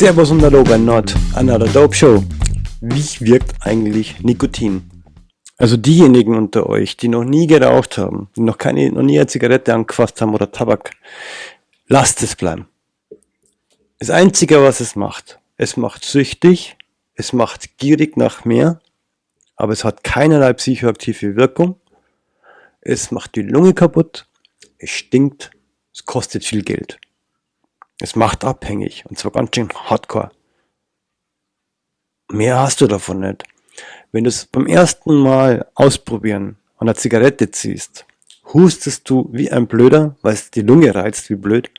Servus und Hallo bei Not, Another Dope Show. Wie wirkt eigentlich Nikotin? Also diejenigen unter euch, die noch nie geraucht haben, die noch keine, noch nie eine Zigarette angefasst haben oder Tabak, lasst es bleiben. Das Einzige, was es macht, es macht süchtig, es macht gierig nach mehr, aber es hat keinerlei psychoaktive Wirkung. Es macht die Lunge kaputt, es stinkt, es kostet viel Geld. Es macht abhängig und zwar ganz schön hardcore. Mehr hast du davon nicht. Wenn du es beim ersten Mal ausprobieren an der Zigarette ziehst, hustest du wie ein Blöder, weil es die Lunge reizt wie blöd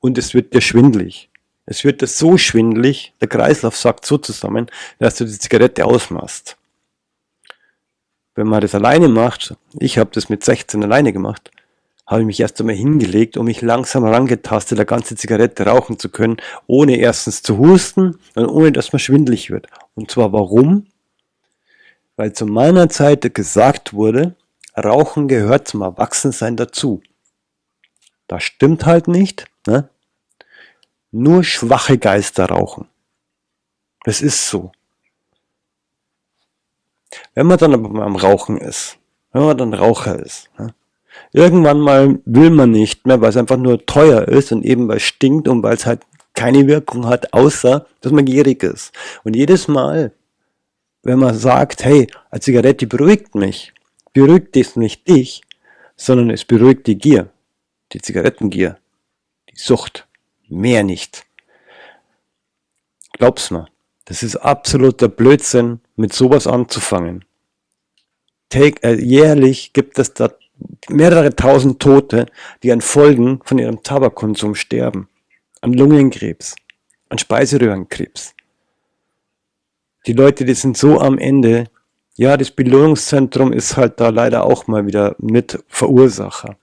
und es wird dir schwindlig. Es wird dir so schwindlig, der Kreislauf sagt so zusammen, dass du die Zigarette ausmachst. Wenn man das alleine macht, ich habe das mit 16 alleine gemacht, habe ich mich erst einmal hingelegt, um mich langsam herangetastet, eine ganze Zigarette rauchen zu können, ohne erstens zu husten und ohne dass man schwindlig wird. Und zwar warum? Weil zu meiner Zeit gesagt wurde, Rauchen gehört zum Erwachsensein dazu. Das stimmt halt nicht. Ne? Nur schwache Geister rauchen. Das ist so. Wenn man dann aber beim Rauchen ist, wenn man dann Raucher ist, ne? Irgendwann mal will man nicht mehr, weil es einfach nur teuer ist und eben weil es stinkt und weil es halt keine Wirkung hat, außer dass man gierig ist. Und jedes Mal, wenn man sagt, hey, eine Zigarette beruhigt mich, beruhigt es nicht dich, sondern es beruhigt die Gier, die Zigarettengier, die Sucht, mehr nicht. Glaub's mir, das ist absoluter Blödsinn, mit sowas anzufangen. Take, äh, jährlich gibt es da mehrere tausend Tote, die an Folgen von ihrem Tabakkonsum sterben. An Lungenkrebs, an Speiseröhrenkrebs. Die Leute, die sind so am Ende. Ja, das Belohnungszentrum ist halt da leider auch mal wieder mit Verursacher.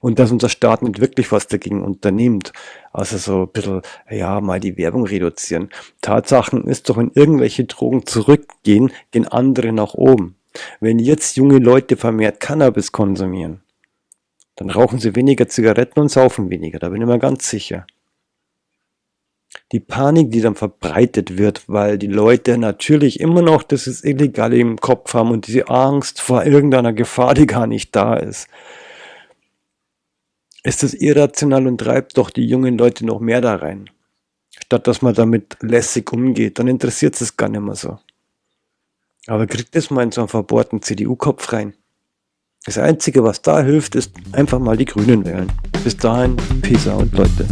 Und dass unser Staat nicht wirklich was dagegen unternimmt. Also so ein bisschen, ja, mal die Werbung reduzieren. Tatsachen ist doch, wenn irgendwelche Drogen zurückgehen, gehen andere nach oben. Wenn jetzt junge Leute vermehrt Cannabis konsumieren, dann rauchen sie weniger Zigaretten und saufen weniger, da bin ich mir ganz sicher. Die Panik, die dann verbreitet wird, weil die Leute natürlich immer noch das ist Illegale im Kopf haben und diese Angst vor irgendeiner Gefahr, die gar nicht da ist, ist das irrational und treibt doch die jungen Leute noch mehr da rein. Statt dass man damit lässig umgeht, dann interessiert es gar nicht mehr so. Aber kriegt das mal in so einen verbohrten CDU-Kopf rein. Das Einzige, was da hilft, ist einfach mal die Grünen wählen. Bis dahin, Peace out, Leute.